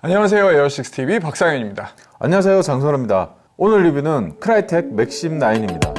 안녕하세요 에어식스TV 박상현입니다. 안녕하세요 장선호입니다. 오늘 리뷰는 크라이텍 맥심 9입니다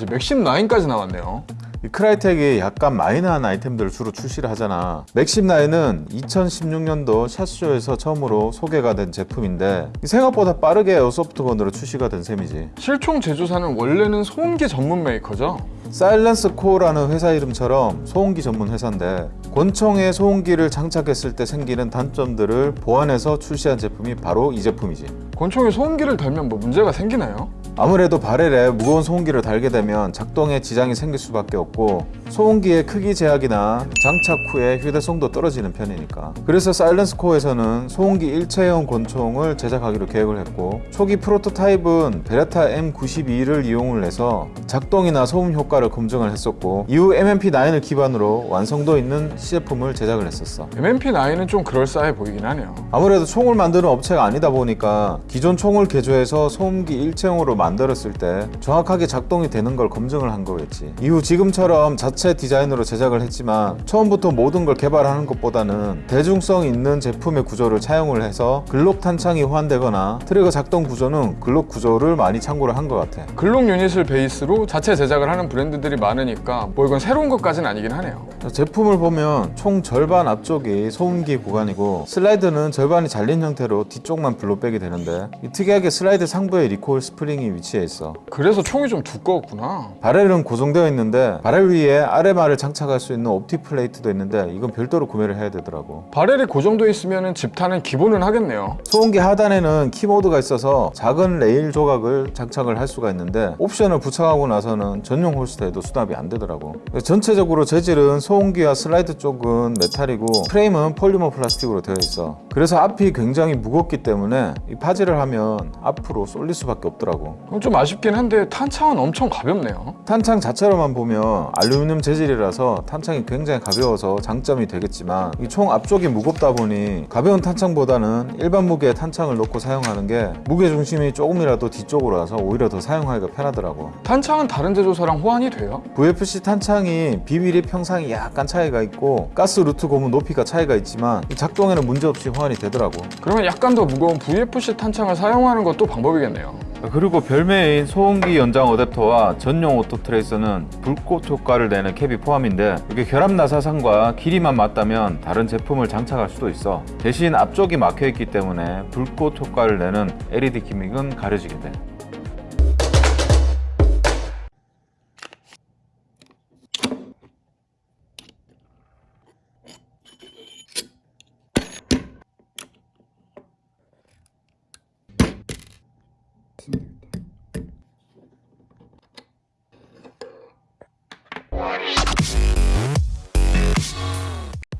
이제 Maxim 9까지 나왔네요. 이 KRYTAC이 약간 마이너한 아이템들을 주로 출시를 하잖아. Maxim 9은 2016년도 샷쇼에서 처음으로 소개가 된 제품인데 생각보다 빠르게 airsoft gun으로 출시가 된 셈이지. 실총 제조사는 원래는 소음기 전문 메이커죠? SilencerCo라는 회사 이름처럼 소음기 전문 회사인데 권총에 소음기를 장착했을 때 생기는 단점들을 보완해서 출시한 제품이 바로 이 제품이지 권총에 소음기를 달면 뭐 문제가 생기나요? 아무래도 바렐에 무거운 소음기를 달게 되면 작동에 지장이 생길 수밖에 없고 소음기의 크기 제약이나 장착 후에 휴대성도 떨어지는 편이니까. 그래서 사일런스 코어에서는 소음기 일체형 권총을 제작하기로 계획을 했고 초기 프로토타입은 베레타 M92를 이용을 해서 작동이나 소음 효과를 검증을 했었고 이후 MMP9을 기반으로 완성도 있는 시제품을 제작을 했었어. MMP9은 좀 그럴싸해 보이긴 하네요. 아무래도 총을 만드는 업체가 아니다 보니까 기존 총을 개조해서 소음기 일체형으로 만들었을 때 정확하게 작동이 되는 걸 검증을 한 거겠지. 이후 지금처럼 자체 디자인으로 제작을 했지만 처음부터 모든 걸 개발하는 것보다는 대중성 있는 제품의 구조를 차용을 해서 글록 탄창이 호환되거나 트리거 작동 구조는 글록 구조를 많이 참고를 한 것 같아. 글록 유닛을 베이스로 자체 제작을 하는 브랜드들이 많으니까 뭐 이건 새로운 것까지는 아니긴 하네요. 제품을 보면 총 절반 앞쪽이 소음기 구간이고 슬라이드는 절반이 잘린 형태로 뒤쪽만 blowback이 되는데 이 특이하게 슬라이드 상부에 recoil spring이 위치해 있어. 그래서 총이 좀 두꺼웠구나. barrel은 고정되어 있는데 바렐 위에 RMR을 장착할 수 있는 optic plate도 있는데 이건 별도로 구매를 해야 되더라고. barrel이 고정돼 있으면 집탄은 기본은 하겠네요. 소음기 하단에는 KeyMod가 있어서 작은 레일 조각을 장착을 할 수가 있는데 옵션을 부착하고 나서는 전용 holster에도 수납이 안 되더라고. 전체적으로 재질은 소음기와 슬라이드 쪽은 메탈이고 프레임은 폴리머 플라스틱으로 되어 있어. 그래서 앞이 굉장히 무겁기 때문에 이 파지를 하면 앞으로 쏠릴 수밖에 없더라고. 그럼 좀 아쉽긴 한데 탄창은 엄청 가볍네요. 탄창 자체로만 보면 알루미늄 재질이라서 탄창이 굉장히 가벼워서 장점이 되겠지만 이 총 앞쪽이 무겁다 보니 가벼운 탄창보다는 일반 무게의 탄창을 넣고 사용하는 게 무게 중심이 조금이라도 뒤쪽으로 와서 오히려 더 사용하기가 편하더라고. 탄창은 다른 제조사랑 호환이 돼요? VFC 탄창이 비밀이 형상이 약간 차이가 있고 가스 루트 고무 높이가 차이가 있지만 이 작동에는 문제없이 호환이 되더라고. 그러면 약간 더 무거운 VFC 탄창을 사용하는 것도 방법이겠네요. 그리고 별매인 소음기 연장 어댑터와 전용 auto tracer는 불꽃 효과를 내는 캡이 포함인데 이게 결합 나사산과 길이만 맞다면 다른 제품을 장착할 수도 있어. 대신 앞쪽이 막혀있기 때문에 불꽃 효과를 내는 LED 기믹은 가려지게 돼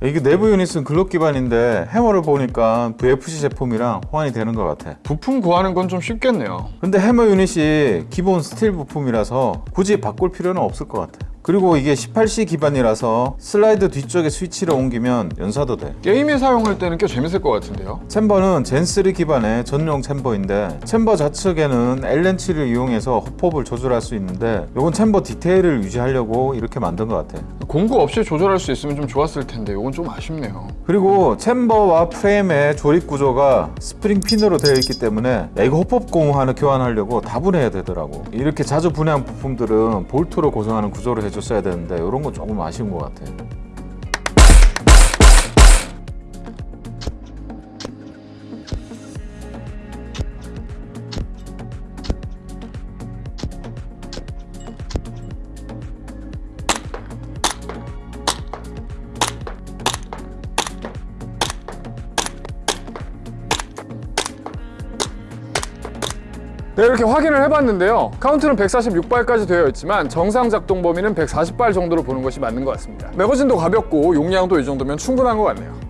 이게 내부 unit은 Glock 기반인데 해머를 보니까 VFC 제품이랑 호환이 되는 것 같아. 부품 구하는 건 좀 쉽겠네요. 근데 해머 unit이 기본 스틸 부품이라서 굳이 바꿀 필요는 없을 것 같아 그리고 이게 18C 기반이라서 슬라이드 뒤쪽에 스위치를 옮기면 연사도 돼. 게임에 사용할 때는 꽤 재밌을 것 같은데요? 챔버는 젠3 기반의 전용 chamber인데 chamber 좌측에는 L렌치를 이용해서 hop-up을 조절할 수 있는데 이건 chamber 디테일을 유지하려고 이렇게 만든 것 같아. 공구 없이 조절할 수 있으면 좀 좋았을 텐데 이건 좀 아쉽네요. 그리고 챔버와 프레임의 조립 구조가 스프링 핀으로 되어 있기 때문에 야, 이거 호폭 고무 하나 교환하려고 다 분해해야 되더라고. 이렇게 자주 분해한 부품들은 볼트로 고정하는 구조를 해 줬어야 되는데 이런 건 조금 아쉬운 것 같아 네, 이렇게 확인을 해봤는데요. 카운트는 146발까지 되어 있지만 정상 작동 범위는 140발 정도로 보는 것이 맞는 것 같습니다. 매거진도 가볍고 용량도 이 정도면 충분한 것 같네요.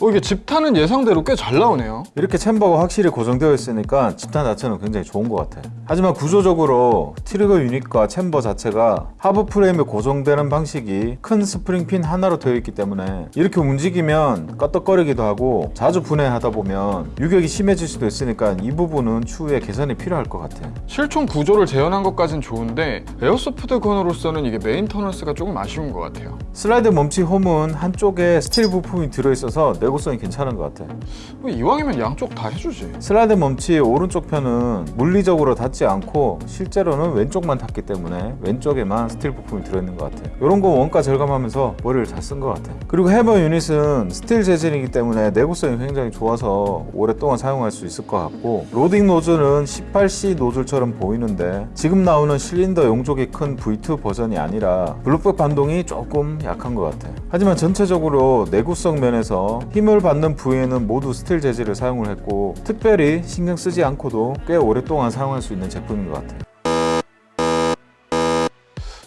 어, 이게 집탄은 예상대로 꽤 잘 나오네요. 이렇게 chamber가 확실히 고정되어 있으니까 집탄 자체는 굉장히 좋은 것 같아. 하지만 구조적으로 trigger unit과 chamber 자체가 하부 프레임에 고정되는 방식이 큰 스프링핀 하나로 되어 있기 때문에 이렇게 움직이면 꺼떡거리기도 하고 자주 분해하다 보면 유격이 심해질 수도 있으니까 이 부분은 추후에 개선이 필요할 것 같아. 실총 구조를 재현한 것까진 좋은데 airsoft gun으로서는 이게 maintenance가 조금 아쉬운 것 같아요. 슬라이드 멈치 홈은 한쪽에 스틸 부품이 들어있어서 내구성이 괜찮은 것 같아. 뭐 이왕이면 양쪽 다 해주지. 슬라이드 멈치 오른쪽 편은 물리적으로 닿지 않고 실제로는 왼쪽만 닿기 때문에 왼쪽에만 스틸 부품이 들어있는 것 같아 이런 거 원가 절감하면서 머리를 잘 쓴 것 같아 그리고 해머 unit은 스틸 재질이기 때문에 내구성이 굉장히 좋아서 오랫동안 사용할 수 있을 것 같고 로딩 노즐은 18C 노즐처럼 보이는데 지금 나오는 실린더 용적이 큰 V2 버전이 아니라 blowback 반동이 조금 약한 것 같아 하지만 전체적으로 내구성 면에서 힘을 받는 부위에는 모두 스틸 재질을 사용을 했고 특별히 신경 쓰지 않고도 꽤 오랫동안 사용할 수 있는 제품인 것 같아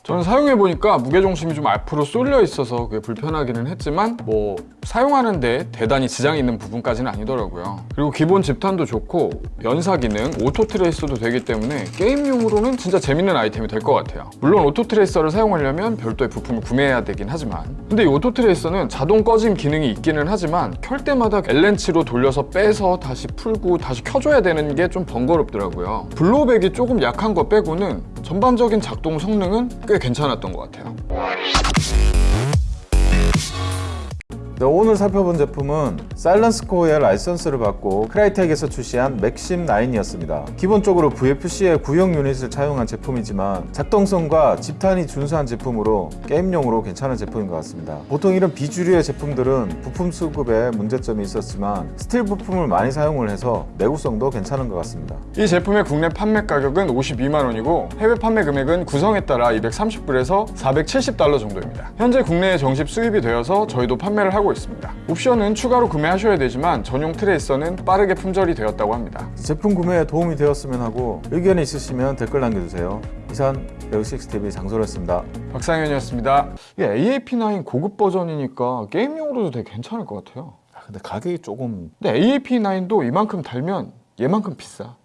저는 사용해보니까 무게중심이 좀 앞으로 쏠려 있어서 그게 불편하기는 했지만 뭐 사용하는데 대단히 지장이 있는 부분까지는 아니더라고요. 그리고 기본 집탄도 좋고 연사 기능, auto tracer도 되기 때문에 게임용으로는 진짜 재밌는 아이템이 될 것 같아요. 물론 auto tracer를 사용하려면 별도의 부품을 구매해야 되긴 하지만. 근데 이 auto tracer는 자동 꺼짐 기능이 있기는 하지만 켤 때마다 L렌치로 돌려서 빼서 다시 풀고 다시 켜줘야 되는 게 좀 번거롭더라고요. blowback이 조금 약한 거 빼고는 전반적인 작동 성능은 꽤 괜찮았던 것 같아요 네, 오늘 살펴본 제품은 SilencerCo의 라이선스를 받고 KRYTAC에서 출시한 Maxim 9이었습니다. 기본적으로 VFC의 구형 unit을 차용한 제품이지만 작동성과 집탄이 준수한 제품으로 게임용으로 괜찮은 제품인 것 같습니다. 보통 이런 비주류의 제품들은 부품 수급에 문제점이 있었지만 스틸 부품을 많이 사용을 해서 내구성도 괜찮은 것 같습니다. 이 제품의 국내 판매 가격은 52만 원이고 해외 판매 금액은 구성에 따라 230불에서 470달러 정도입니다. 현재 국내에 정식 수입이 되어서 저희도 판매를 하고 있습니다. 옵션은 추가로 구매하셔야 되지만 전용 tracer는 빠르게 품절이 되었다고 합니다. 제품 구매에 도움이 되었으면 하고 의견이 있으시면 댓글 남겨주세요. 이상 레오식스TV 장소였습니다. 박상현이었습니다. 이게 AAP9 고급 버전이니까 게임용으로도 되게 괜찮을 것 같아요. 근데 가격이 조금 근데 AAP9도 이만큼 달면 얘만큼 비싸.